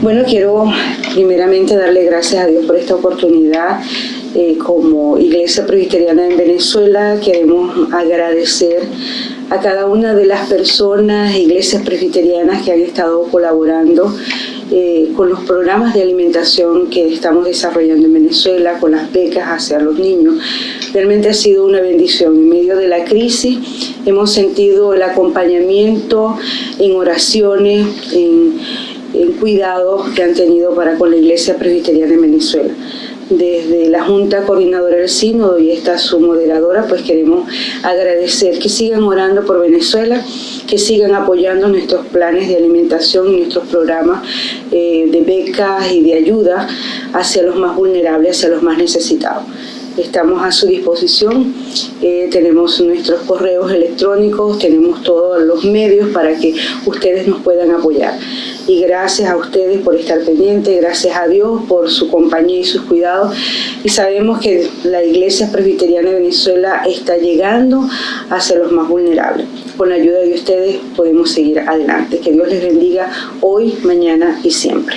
Bueno, quiero primeramente darle gracias a Dios por esta oportunidad. Eh, como Iglesia Presbiteriana en Venezuela queremos agradecer a cada una de las personas, iglesias presbiterianas que han estado colaborando eh, con los programas de alimentación que estamos desarrollando en Venezuela, con las becas hacia los niños. Realmente ha sido una bendición. En medio de la crisis hemos sentido el acompañamiento en oraciones, en, en cuidados que han tenido para con la Iglesia Presbiteriana en Venezuela desde la Junta Coordinadora del Sínodo y esta su moderadora, pues queremos agradecer que sigan orando por Venezuela, que sigan apoyando nuestros planes de alimentación y nuestros programas eh, de becas y de ayuda hacia los más vulnerables, hacia los más necesitados. Estamos a su disposición, eh, tenemos nuestros correos electrónicos, tenemos todos los medios para que ustedes nos puedan apoyar y gracias a ustedes por estar pendientes, gracias a Dios por su compañía y sus cuidados y sabemos que la Iglesia Presbiteriana de Venezuela está llegando hacia los más vulnerables. Con la ayuda de ustedes podemos seguir adelante. Que Dios les bendiga hoy, mañana y siempre.